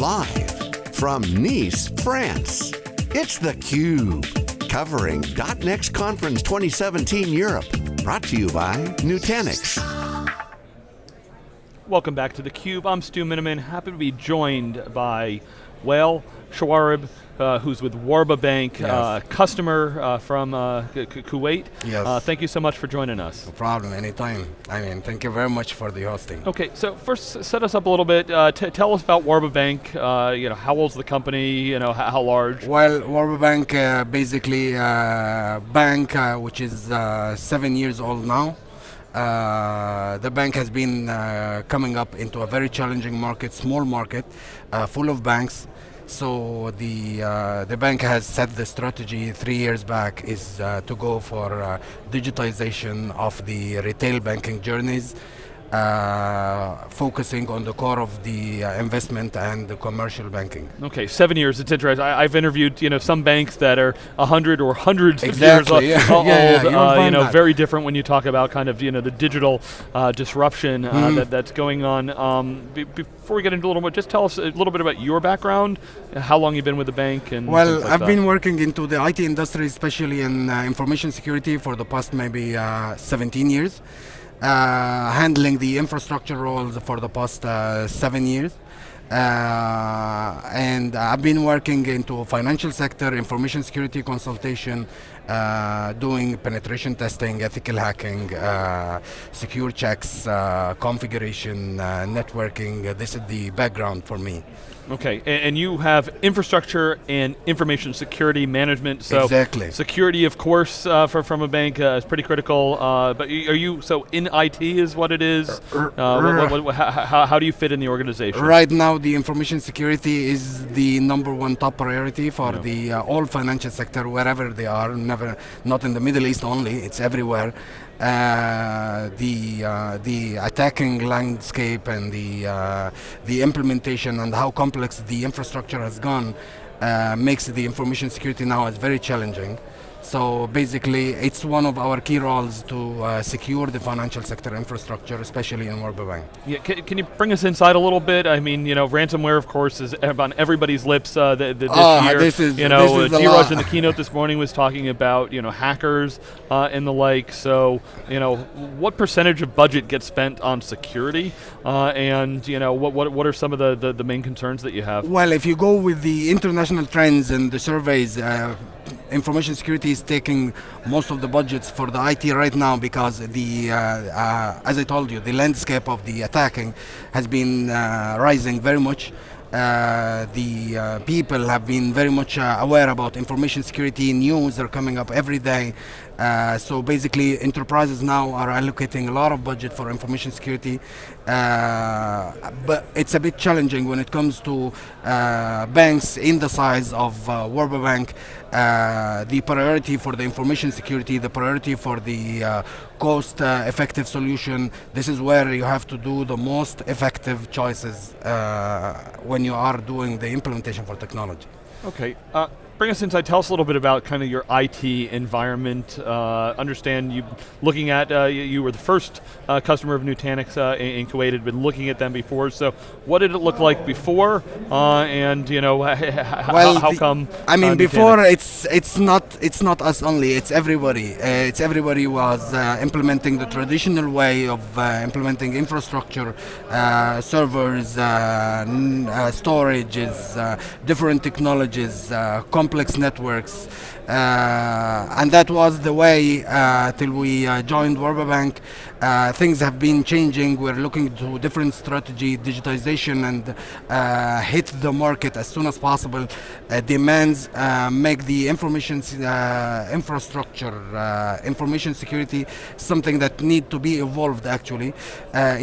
Live from Nice, France, it's theCUBE. Covering .next Conference 2017 Europe. Brought to you by Nutanix. Welcome back to theCUBE. I'm Stu Miniman, happy to be joined by Wael Shawareb, uh, who's with Warba Bank, yes. uh, customer uh, from uh, Kuwait. Yes. Uh, thank you so much for joining us. No problem, anytime. I mean, thank you very much for the hosting. Okay, so first set us up a little bit. Uh, tell us about Warba Bank. you know, how old's the company? You know, how, how large? Well, Warba Bank, basically, a bank which is seven years old now. Uh, the bank has been uh, coming up into a very challenging market, small market, uh, full of banks. So the uh, the bank has set the strategy three years back is uh, to go for uh, digitization of the retail banking journeys uh, focusing on the core of the uh, investment and the commercial banking. Okay, seven years, it's interesting. I, have interviewed you know, some banks that are 100 or hundreds exactly, of years yeah. old, yeah, yeah, uh, you know, that. very different when you talk about kind of you know, the digital uh, disruption mm. that, that's going on. Um, before we get into a little more, just tell us a little bit about your background, how long you've been with the bank and Well, like I've that. been working into the IT industry, especially in uh, information security for the past maybe 17 years. Uh, handling the infrastructure roles for the past uh, seven years. Uh, and I've been working into financial sector, information security consultation, uh, doing penetration testing, ethical hacking, uh, secure checks, configuration, networking. This is the background for me. Okay, and, and, you have infrastructure and information security management. So exactly. security, of course, uh, for, from a bank uh, is pretty critical. Uh, but are you so in IT is what it is? What, what, what, how, how, do you fit in the organization? Right now, the information security is the number one top priority for yeah. the uh, all financial sector, wherever they are. Never, not in the Middle East only. It's everywhere. Uh, the uh, the attacking landscape and the uh, the implementation and how complex the infrastructure has gone uh, makes the information security now is very challenging. So basically, it's one of our key roles to uh, secure the financial sector infrastructure, especially in Warba Bank. Yeah, can, can, you bring us inside a little bit? I mean, you know, ransomware, of course, is on everybody's lips uh, the, the, this oh, year. This is, you know, this uh, in the keynote this morning was talking about, you know, hackers uh, and the like. So, you know, what percentage of budget gets spent on security? Uh, and, you know, what, what, what are some of the, the, the, main concerns that you have? Well, if you go with the international trends and the surveys, uh, information security is taking most of the budgets for the IT right now because the, uh, uh, as I told you, the landscape of the attacking has been uh, rising very much. Uh, the uh, people have been very much uh, aware about information security news are coming up every day uh, so basically enterprises now are allocating a lot of budget for information security uh, but it's a bit challenging when it comes to banks in the size of Warba Bank Uh, the priority for the information security the priority for the uh, cost uh, effective solution this is where you have to do the most effective choices when when you are doing the implementation for technology. Okay, uh, bring us inside, tell us a little bit about kind of your IT environment. Uh, understand you looking at, uh, you, you, were the first uh, customer of Nutanix uh, in, in, Kuwait, had been looking at them before, so what did it look like before, uh, and you know, well, how, come? I mean, before it's it's not it's not us only, it's everybody. it's everybody was implementing the traditional way of implementing infrastructure, servers, storages, different technologies, complex networks, uh, and that was the way uh, till we uh, joined Warba Bank. Uh, things have been changing. We're looking to different strategy, digitization, and uh, hit the market as soon as possible. Uh, demands make the information infrastructure, information security, something that need to be evolved actually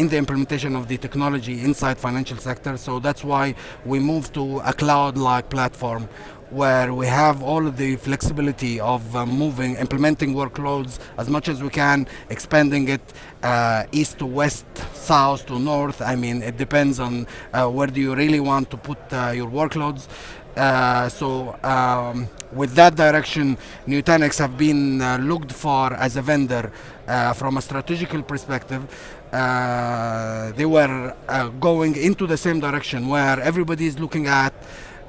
in the implementation of the technology inside financial sector. So that's why we moved to a cloud-like platform where we have all of the flexibility of uh, moving, implementing workloads as much as we can, expanding it uh, east to west, south to north. I mean, it depends on uh, where do you really want to put uh, your workloads. Uh, so um, with that direction, Nutanix have been uh, looked for as a vendor from a strategical perspective. They were going into the same direction where everybody is looking at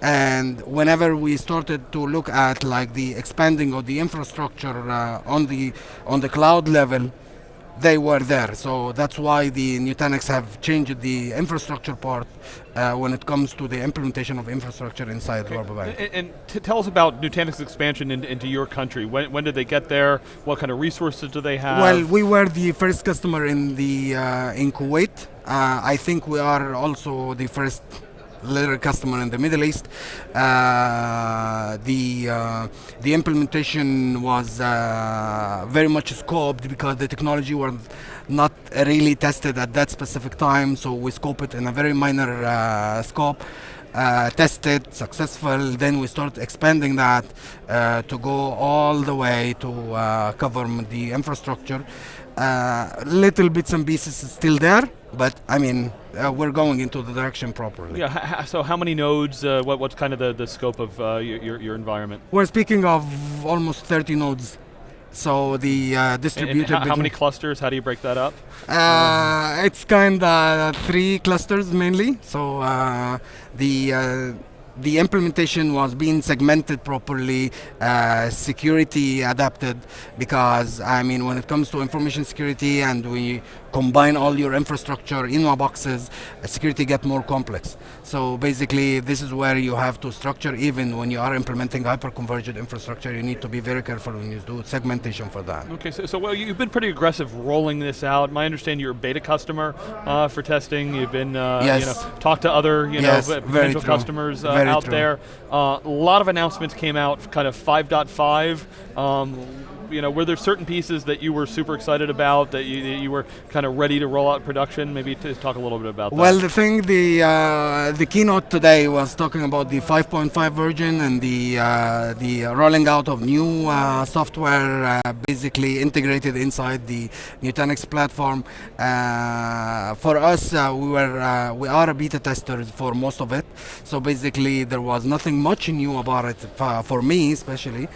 and whenever we started to look at like the expanding of the infrastructure uh, on the on the cloud level they were there so that's why the Nutanix have changed the infrastructure part uh, when it comes to the implementation of infrastructure inside okay. Bank. And, and tell us about Nutanix expansion in, into your country. When, when, did they get there? What kind of resources do they have? Well, we were the first customer in the uh, in Kuwait. Uh, I think we are also the first little customer in the Middle East. Uh, the uh, the implementation was uh, very much scoped because the technology was not really tested at that specific time, so we scoped it in a very minor uh, scope. Uh, tested, successful, then we start expanding that uh, to go all the way to cover the infrastructure. Uh, little bits and pieces still there, but I mean, uh, we're going into the direction properly. Yeah. So how many nodes? Uh, what, what's kind of the, the scope of uh, your, your environment? We're speaking of almost 30 nodes. So the uh, distributed. And how, how, many clusters? How do you break that up? Uh, it's kind of three clusters mainly. So uh, the the implementation was being segmented properly, uh, security adapted, because I mean, when it comes to information security and we combine all your infrastructure in one boxes, uh, security get more complex. So basically, this is where you have to structure, even when you are implementing hyper-converged infrastructure, you need to be very careful when you do segmentation for that. Okay, so, so well, you've been pretty aggressive rolling this out. My understanding you're a beta customer uh, for testing. You've been, uh, yes. you know, talked to other, you yes, know, potential customers uh, out true. there. Uh, a lot of announcements came out, kind of 5.5. Um, you know, were there certain pieces that you were super excited about that you, that you were kind of ready to roll out production? Maybe to talk a little bit about that. Well, the thing, the uh, the keynote today was talking about the 5.5 version and the uh, the rolling out of new uh, software, uh, basically integrated inside the Nutanix platform. Uh, for us, uh, we were we are a beta testers for most of it, so basically there was nothing much new about it for me, especially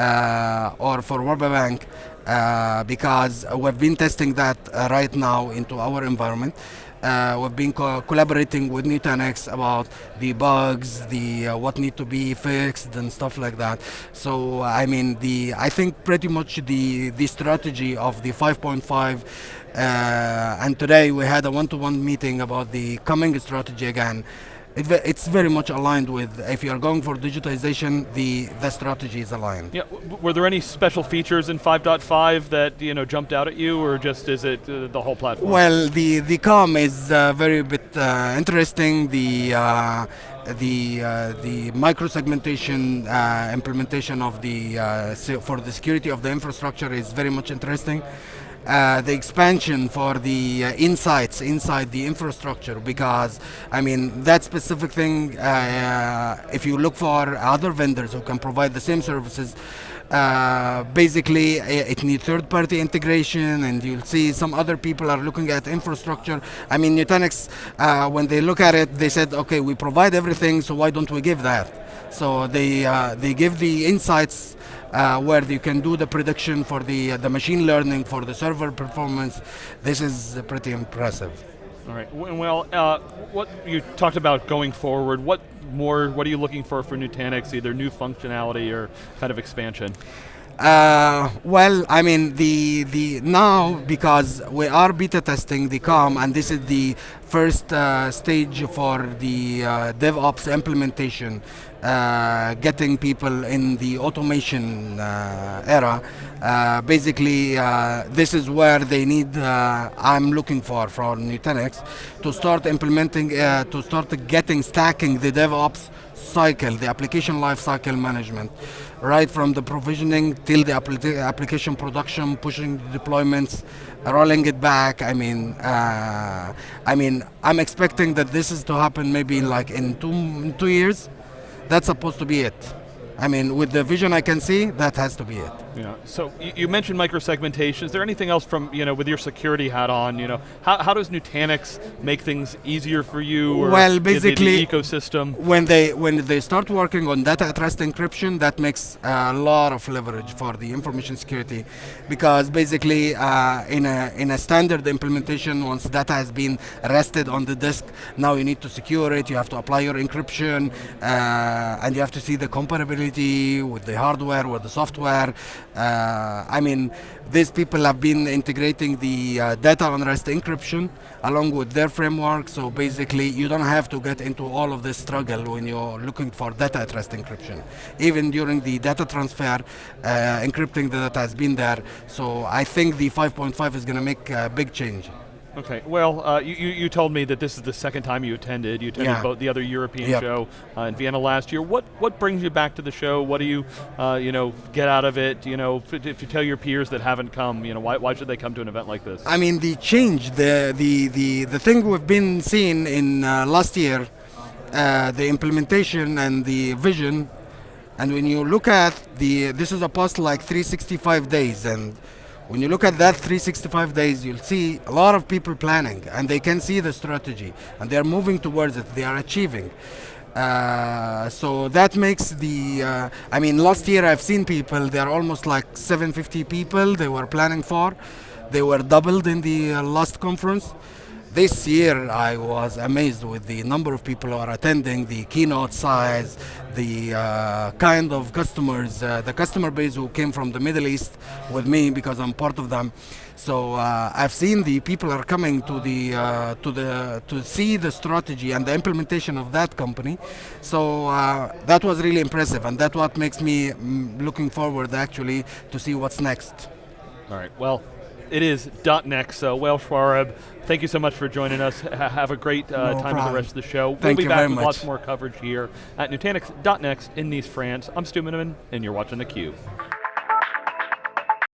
Warba Bank uh, because we've been testing that uh, right now into our environment. Uh, we've been co collaborating with Nutanix about the bugs, the uh, what need to be fixed and stuff like that. So I mean, the I think pretty much the the strategy of the 5.5. Uh, and today we had a one-to-one -one meeting about the coming strategy again it, it's very much aligned with if you are going for digitization, the the strategy is aligned. Yeah. were there any special features in 5.5 that you know jumped out at you, or just is it uh, the whole platform? Well, the the Calm is uh, very bit uh, interesting. The uh, the uh, the micro segmentation uh, implementation of the for the security of the infrastructure is very much interesting uh, the expansion for the uh, insights inside the infrastructure because I mean that specific thing uh, if you look for other vendors who can provide the same services uh, basically it needs third-party integration and you'll see some other people are looking at infrastructure I mean Nutanix uh, when they look at it they said okay we provide everything so why don't we give that so they uh, they give the insights uh, where you can do the prediction for the uh, the machine learning for the server performance. This is pretty impressive. All right. Well, uh, what you talked about going forward. What more? What are you looking for for Nutanix? Either new functionality or kind of expansion. Uh, well, I mean, the the now because we are beta testing the Calm, and this is the first uh, stage for the uh, DevOps implementation, uh, getting people in the automation uh, era. Uh, basically, this is where they need. I'm looking for from Nutanix to start implementing, to start getting stacking the DevOps cycle, the application lifecycle management right from the provisioning till the application production, pushing the deployments, rolling it back. I mean, uh, I mean, I'm expecting that this is to happen maybe like in two two years. That's supposed to be it. I mean, with the vision I can see, that has to be it. Yeah. So you, you mentioned microsegmentation. Is there anything else from you know with your security hat on? You know, how, how does Nutanix make things easier for you? Or Well, the- the- basically- the, ecosystem. When they when they start working on data at rest encryption, that makes a lot of leverage for the information security, because basically uh, in a in a standard implementation, once data has been rested on the disk, now you need to secure it. You have to apply your encryption, uh, and you have to see the with the hardware, with the software. Uh, I mean, these people have been integrating the uh, data on rest encryption along with their framework. So basically, you don't have to get into all of this struggle when you're looking for data at rest encryption. Even during the data transfer, uh, encrypting the data has been there. So I think the 5.5 is going to make a big change. Okay. Well, uh, you, you you told me that this is the second time you attended. You attended Yeah. both the other European Yep. show uh, in Vienna last year. What what brings you back to the show? What do you uh, you know get out of it? You know, if, if you tell your peers that haven't come, you know, why, why should they come to an event like this? I mean, the change, the the the, the thing we've been seeing in uh, last year, uh, the implementation and the vision, and when you look at the, this is a past like 365 days, and when you look at that 365 days, you'll see a lot of people planning, and they can see the strategy, and they are moving towards it. They are achieving. Uh, so that makes the. Uh, I mean, last year I've seen people. They are almost like 750 people. They were planning for. They were doubled in the uh, last conference. This year I was amazed with the number of people who are attending, the keynote size, the uh, kind of customers, uh, the customer base who came from the Middle East with me because I'm part of them. So uh, I've seen the people are coming to the uh, to the to see the strategy and the implementation of that company. So uh, that was really impressive, and that's what makes me mm, looking forward actually to see what's next. All right. Well, it is .next. So, Wael Shawareb, thank you so much for joining us. Ha- have a great uh, No time with the rest of the show. Thank we'll be back with much. lots more coverage here at Nutanix.next in Nice, France. I'm Stu Miniman, and you're watching theCUBE.